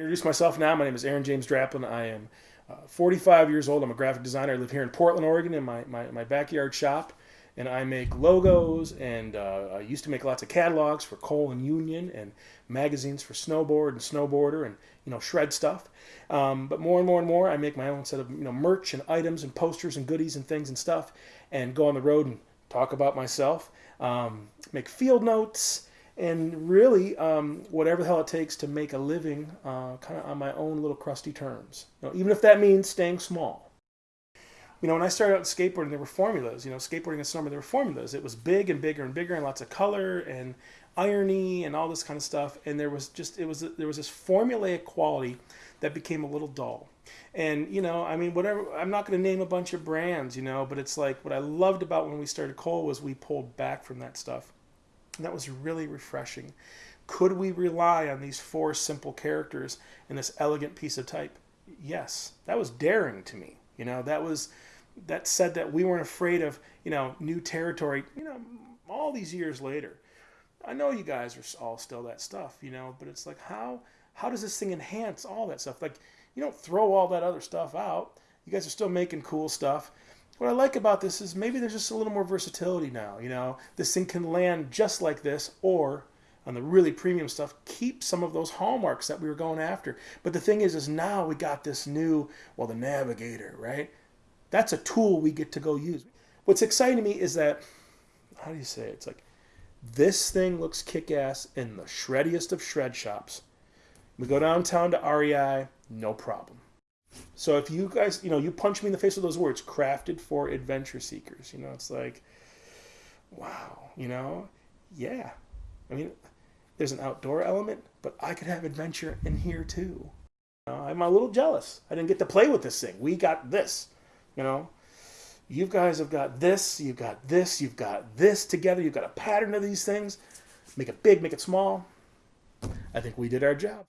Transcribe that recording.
introduce myself now. My name is Aaron James Draplin. I am uh, 45 years old. I'm a graphic designer. I live here in Portland, Oregon, in my, my, my backyard shop. And I make logos, and uh, I used to make lots of catalogs for Coal and Union, and magazines for snowboard and snowboarder, and you know shred stuff. Um, but more and more and more, I make my own set of you know merch and items and posters and goodies and things and stuff, and go on the road and talk about myself, um, make field notes, and really um, whatever the hell it takes to make a living uh, kind of on my own little crusty terms. You know, even if that means staying small. You know, when I started out skateboarding, there were formulas. You know, skateboarding and snowboarding, there were formulas. It was big and bigger and bigger, and lots of color and irony and all this kind of stuff. And there was just it was there was this formulaic quality that became a little dull. And you know, I mean, whatever. I'm not going to name a bunch of brands, you know, but it's like what I loved about when we started Coal was we pulled back from that stuff and that was really refreshing. Could we rely on these four simple characters in this elegant piece of type? Yes. That was daring to me. You know, that was that said that we weren't afraid of, you know, new territory, you know, all these years later. I know you guys are all still that stuff, you know, but it's like how how does this thing enhance all that stuff? Like you don't throw all that other stuff out. You guys are still making cool stuff what I like about this is maybe there's just a little more versatility now. You know, this thing can land just like this, or on the really premium stuff, keep some of those hallmarks that we were going after. But the thing is, is now we got this new, well, the Navigator, right? That's a tool we get to go use. What's exciting to me is that, how do you say it? It's like, this thing looks kick-ass in the shreddiest of shred shops. We go downtown to REI, no problem. So if you guys, you know, you punch me in the face with those words, crafted for adventure seekers, you know, it's like, wow, you know, yeah. I mean, there's an outdoor element, but I could have adventure in here too. You know, I'm a little jealous. I didn't get to play with this thing. We got this, you know. You guys have got this, you've got this, you've got this together. You've got a pattern of these things. Make it big, make it small. I think we did our job.